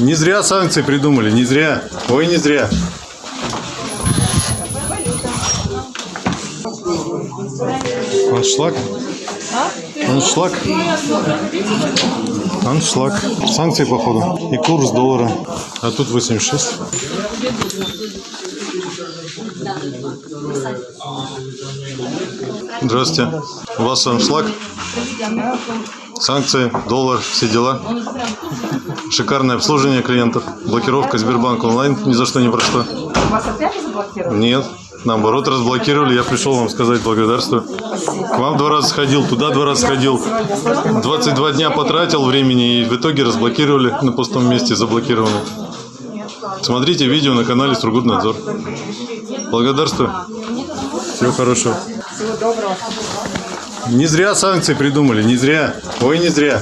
Не зря санкции придумали, не зря. Ой, не зря. Аншлаг. Аншлаг. Аншлаг. Санкции, походу. И курс доллара. А тут 86. Здравствуйте. У вас аншлаг? Санкции, доллар, все дела. Шикарное обслуживание клиентов. Блокировка Сбербанк онлайн ни за что ни про что. Вас опять заблокировали? Нет, наоборот, разблокировали. Я пришел вам сказать благодарствую. К вам два раза сходил, туда два раза сходил. 22 дня потратил времени и в итоге разблокировали на пустом месте, заблокированы. Смотрите видео на канале Сургутнадзор. Благодарствую. Всего хорошего. Всего доброго. Не зря санкции придумали, не зря. Ой, не зря.